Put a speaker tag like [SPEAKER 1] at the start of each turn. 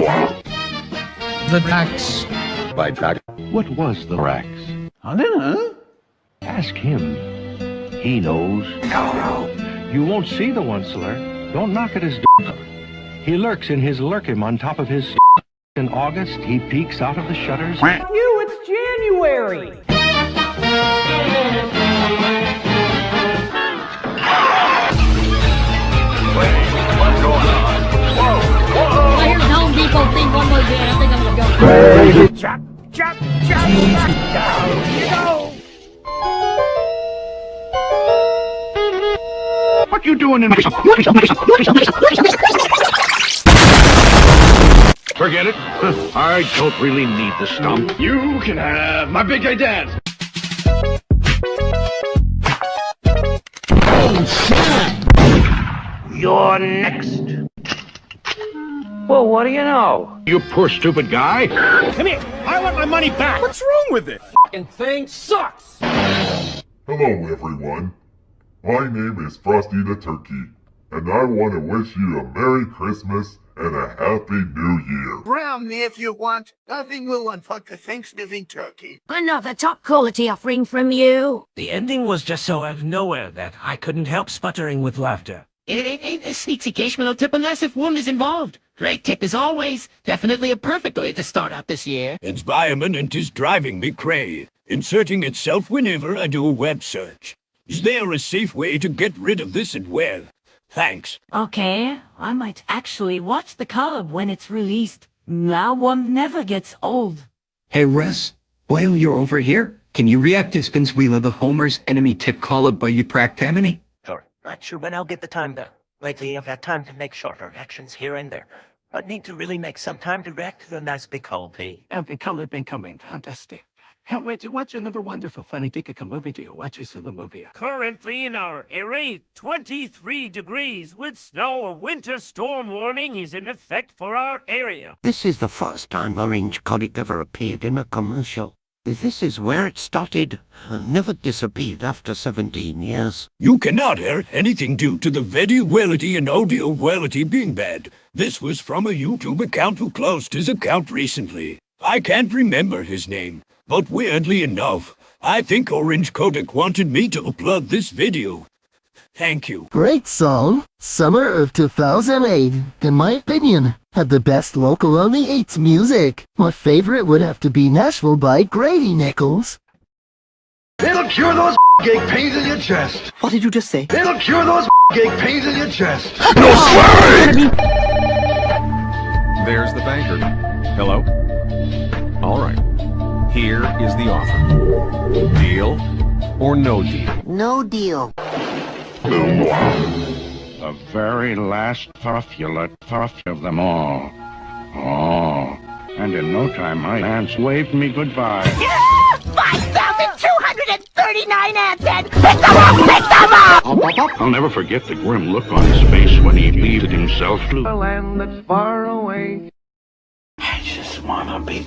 [SPEAKER 1] The tracks.
[SPEAKER 2] By track.
[SPEAKER 3] What was the Rax?
[SPEAKER 1] I don't know.
[SPEAKER 3] Ask him. He knows. No. You won't see the Onceler. Don't knock at his door. He lurks in his Lerkim on top of his In August, he peeks out of the shutters.
[SPEAKER 4] You, it's January!
[SPEAKER 3] What you doing in my Forget it. I don't really need the stump. You can have my big guy dance. Oh, You're next.
[SPEAKER 4] Well, what do you know?
[SPEAKER 3] You poor stupid guy.
[SPEAKER 4] Come here! I want my money back! What's wrong with it? Fucking thing sucks!
[SPEAKER 5] Hello, everyone. My name is Frosty the Turkey, and I want to wish you a Merry Christmas and a Happy New Year.
[SPEAKER 6] Brown me if you want. Nothing will unfuck the Thanksgiving turkey.
[SPEAKER 7] Another top quality offering from you.
[SPEAKER 8] The ending was just so out of nowhere that I couldn't help sputtering with laughter.
[SPEAKER 9] It ain't, ain't a sneaky occasional tip unless if one is involved. Great tip as always. Definitely a perfect way to start out this year.
[SPEAKER 10] Environment and is driving me cray. Inserting itself whenever I do a web search. Is there a safe way to get rid of this and where? Thanks.
[SPEAKER 11] Okay, I might actually watch the cub when it's released. Now one never gets old.
[SPEAKER 12] Hey Russ, while you're over here, can you react to Spins Wheel of the Homer's enemy tip call by you Practamini?
[SPEAKER 8] Sure. Not sure when I'll get the time though. Lately I've had time to make shorter reactions here and there. But need to really make some time to react to the nice big LP.
[SPEAKER 13] And the color been coming. Fantastic. Can't wait to watch another wonderful funny Dickica movie to watch this in the movie.
[SPEAKER 14] Currently in our area, 23 degrees with snow. A winter storm warning is in effect for our area.
[SPEAKER 6] This is the first time Orange Kodak ever appeared in a commercial. This is where it started. Never disappeared after 17 years.
[SPEAKER 10] You cannot hear anything due to the video quality and audio quality being bad. This was from a YouTube account who closed his account recently. I can't remember his name, but weirdly enough, I think Orange Kodak wanted me to upload this video. Thank you.
[SPEAKER 15] Great song. Summer of 2008, in my opinion, had the best local only 8s music. My favorite would have to be Nashville by Grady Nichols.
[SPEAKER 16] It'll cure those ache pains in your chest.
[SPEAKER 15] What did you just say?
[SPEAKER 16] It'll cure those ache pains in your chest.
[SPEAKER 15] No swearing!
[SPEAKER 2] There's the banker. Hello? All right. Here is the offer. Deal or no deal?
[SPEAKER 6] No deal.
[SPEAKER 3] The very last puffulate puff of them all. Oh, and in no time my aunts waved me goodbye.
[SPEAKER 7] 5,239 ants and pick them up, pick them up!
[SPEAKER 3] I'll never forget the grim look on his face when he leaded himself to
[SPEAKER 4] A land that's far away.
[SPEAKER 12] I just wanna be